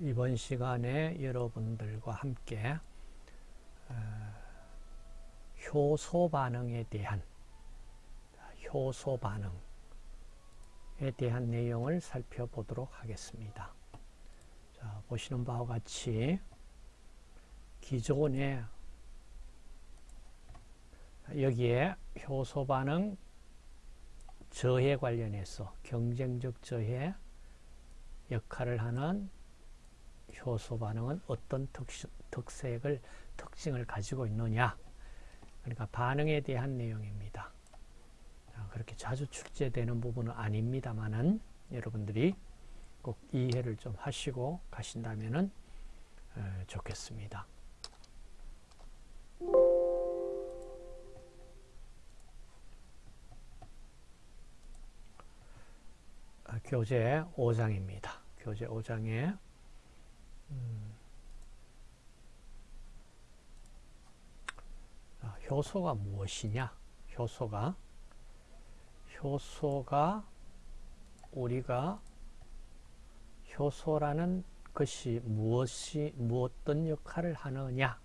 이번 시간에 여러분들과 함께 어, 효소 반응에 대한 효소 반응에 대한 내용을 살펴보도록 하겠습니다. 자, 보시는 바와 같이 기존에 여기에 효소 반응 저해 관련해서 경쟁적 저해 역할을 하는 효소 반응은 어떤 특수, 특색을 특징을 가지고 있느냐 그러니까 반응에 대한 내용입니다. 그렇게 자주 출제되는 부분은 아닙니다만은 여러분들이 꼭 이해를 좀 하시고 가신다면 좋겠습니다. 아, 교재 5장입니다. 교재 5장에 음, 아, 효소가 무엇이냐? 효소가 효소가 우리가 효소라는 것이 무엇이 무엇떤 역할을 하느냐?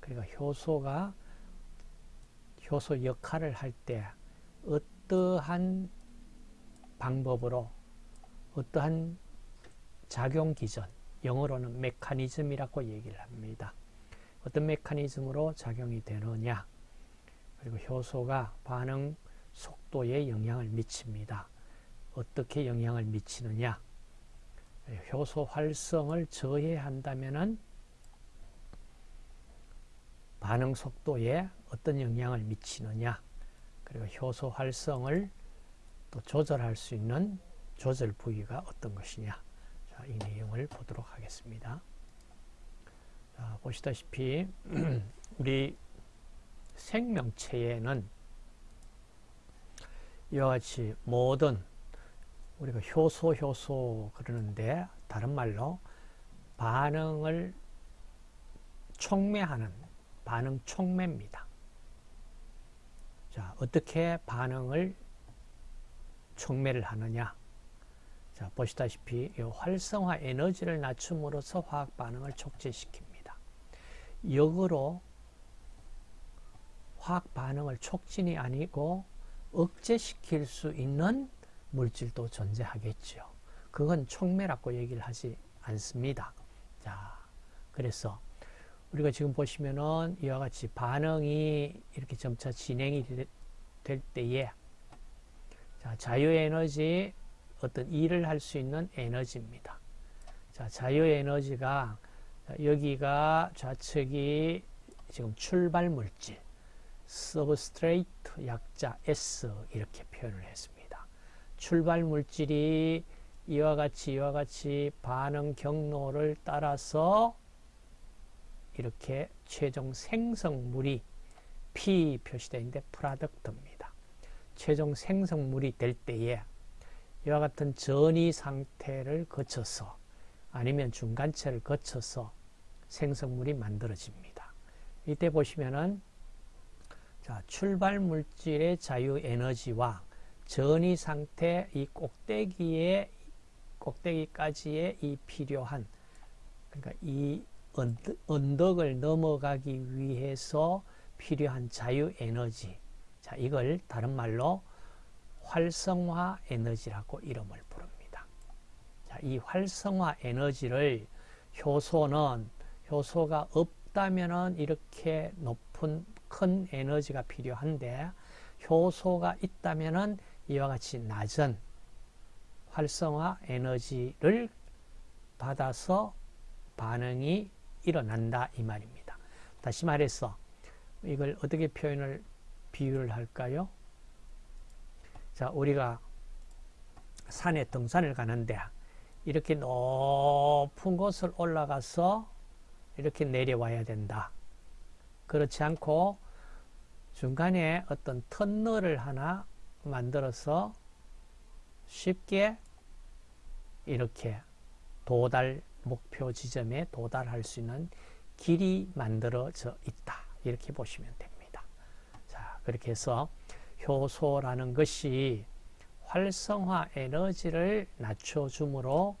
그러니까 효소가 효소 역할을 할 때 어떠한 방법으로 어떠한 작용 기전, 영어로는 메커니즘이라고 얘기를 합니다. 어떤 메커니즘으로 작용이 되느냐 그리고 효소가 반응 속도에 영향을 미칩니다. 어떻게 영향을 미치느냐 효소 활성을 저해한다면 반응 속도에 어떤 영향을 미치느냐 그리고 효소 활성을 또 조절할 수 있는 조절 부위가 어떤 것이냐 자, 이 내용을 보도록 하겠습니다. 자, 보시다시피 우리 생명체에는 이와 같이 모든 우리가 효소 효소 그러는데 다른 말로 반응을 촉매하는 반응 촉매입니다. 자, 어떻게 반응을 촉매를 하느냐? 자, 보시다시피 이 활성화 에너지를 낮춤으로써 화학 반응을 촉진시킵니다. 역으로 화학 반응을 촉진이 아니고 억제시킬 수 있는 물질도 존재하겠죠. 그건 촉매라고 얘기를 하지 않습니다. 자, 그래서 우리가 지금 보시면은 이와 같이 반응이 이렇게 점차 진행이 될 때에 자, 자유에너지 어떤 일을 할 수 있는 에너지입니다. 자, 자유에너지가 여기가 좌측이 지금 출발 물질 서브스트레이트 약자 S 이렇게 표현을 했습니다. 출발 물질이 이와 같이 이와 같이 반응 경로를 따라서 이렇게 최종 생성물이 P 표시되어 있는데 프라덕트입니다. 최종 생성물이 될 때에 이와 같은 전이 상태를 거쳐서 아니면 중간체를 거쳐서 생성물이 만들어집니다. 이때 보시면은 자, 출발 물질의 자유 에너지와 전이 상태 이 꼭대기에 꼭대기까지의 이 필요한 그러니까 이 언덕을 넘어가기 위해서 필요한 자유 에너지 자 이걸 다른 말로 활성화 에너지라고 이름을 부릅니다. 자, 이 활성화 에너지를 효소는 효소가 없다면 이렇게 높은 큰 에너지가 필요한데 효소가 있다면 이와 같이 낮은 활성화 에너지를 받아서 반응이 일어난다 이 말입니다. 다시 말해서 이걸 어떻게 표현을 비유를 할까요? 자, 우리가 산에 등산을 가는데 이렇게 높은 곳을 올라가서 이렇게 내려와야 된다. 그렇지 않고 중간에 어떤 터널을 하나 만들어서 쉽게 이렇게 도달 목표 지점에 도달할 수 있는 길이 만들어져 있다. 이렇게 보시면 됩니다. 자, 그렇게 해서 효소라는 것이 활성화 에너지를 낮춰주므로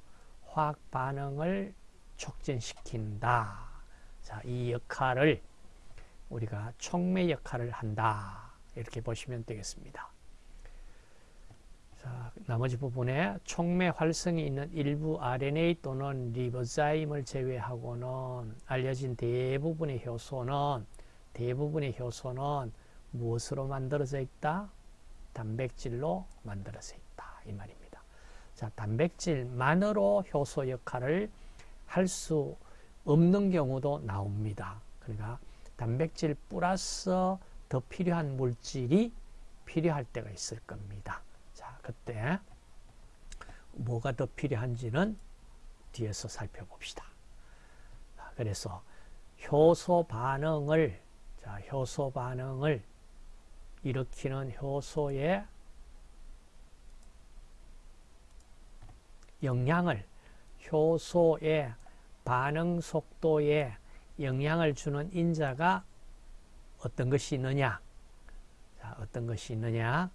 화학 반응을 촉진시킨다. 자, 이 역할을 우리가 촉매 역할을 한다. 이렇게 보시면 되겠습니다. 자, 나머지 부분에 촉매 활성이 있는 일부 RNA 또는 리보자임을 제외하고는 알려진 대부분의 효소는 대부분의 효소는 무엇으로 만들어져 있다? 단백질로 만들어져 있다. 이 말입니다. 자, 단백질만으로 효소 역할을 할 수 없는 경우도 나옵니다. 그러니까 단백질 플러스 더 필요한 물질이 필요할 때가 있을 겁니다. 자, 그때 뭐가 더 필요한지는 뒤에서 살펴봅시다. 그래서 효소 반응을 자, 효소 반응을 일으키는 효소의 영향을 효소의 반응 속도에 영향을 주는 인자가 어떤 것이 있느냐? 자, 어떤 것이 있느냐?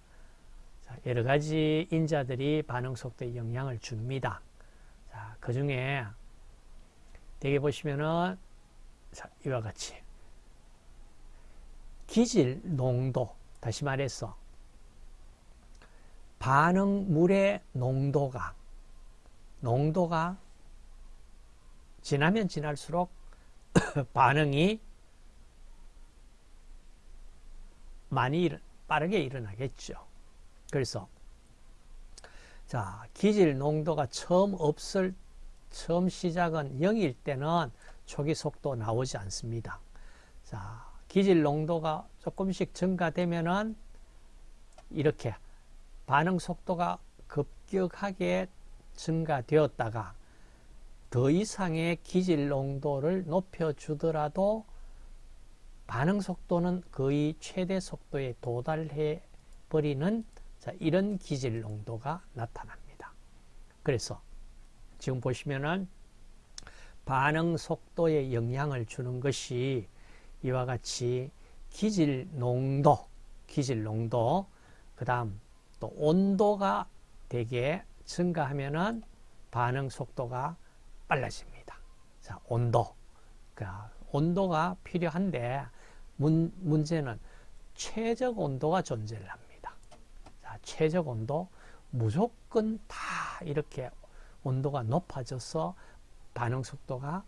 자, 여러 가지 인자들이 반응 속도에 영향을 줍니다. 자, 그 중에 대개 보시면은 자, 이와 같이 기질 농도 다시 말해서 반응물의 농도가 농도가 지나면 지날수록 반응이 많이 빠르게 일어나겠죠. 그래서 자 기질 농도가 처음 없을 처음 시작은 0일 때는 초기 속도 나오지 않습니다. 자 기질 농도가 조금씩 증가되면은 이렇게 반응 속도가 급격하게 증가되었다가 더 이상의 기질 농도를 높여주더라도 반응 속도는 거의 최대 속도에 도달해 버리는 이런 기질 농도가 나타납니다. 그래서 지금 보시면은 반응 속도에 영향을 주는 것이 이와 같이 기질 농도, 기질 농도, 그 다음 또 온도가 되게 증가하면은 반응 속도가 빨라집니다. 자, 온도. 그러니까 온도가 필요한데 문, 문제는 최적 온도가 존재를 합니다. 자, 최적 온도 무조건 다 이렇게 온도가 높아져서 반응 속도가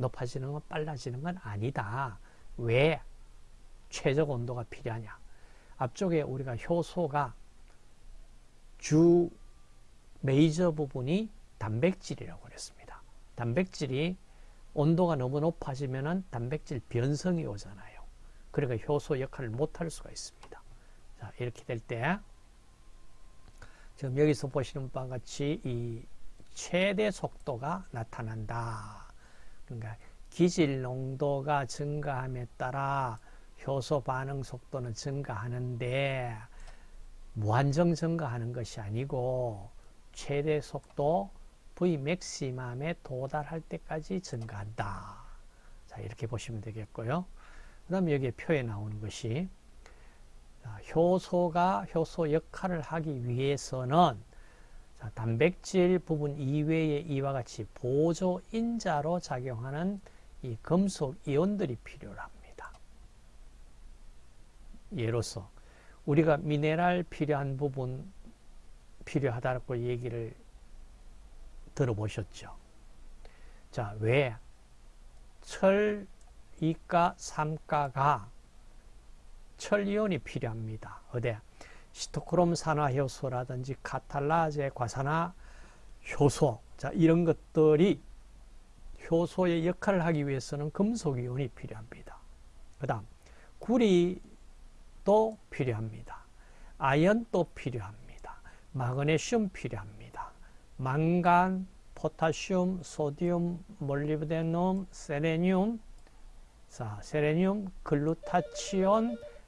높아지는 건 빨라지는 건 아니다. 왜 최적 온도가 필요하냐? 앞쪽에 우리가 효소가 주 메이저 부분이 단백질이라고 그랬습니다. 단백질이 온도가 너무 높아지면 단백질 변성이 오잖아요. 그러니까 효소 역할을 못할 수가 있습니다. 자, 이렇게 될 때, 지금 여기서 보시는 바와 같이 이 최대 속도가 나타난다. 그러니까 기질 농도가 증가함에 따라 효소 반응 속도는 증가하는데 무한정 증가하는 것이 아니고 최대 속도 V 맥시멈에 도달할 때까지 증가한다. 자, 이렇게 보시면 되겠고요. 그 다음에 여기에 표에 나오는 것이 효소가 효소 역할을 하기 위해서는 자, 단백질 부분 이외에 이와 같이 보조 인자로 작용하는 이 금속 이온들이 필요합니다. 예로서 우리가 미네랄 필요한 부분 필요하다고 얘기를 들어보셨죠. 자, 왜 철, 이가, 삼가가 철이온이 필요합니다. 어디? 시토크롬 산화 효소라든지 카탈라제 과산화 효소 자 이런 것들이 효소의 역할을 하기 위해서는 금속이온이 필요합니다. 그 다음 구리도 필요합니다. 아연도 필요합니다. 마그네슘 필요합니다. 망간, 포타슘, 소디움, 몰리브데눔, 세레늄, 자, 세레늄, 글루타치온,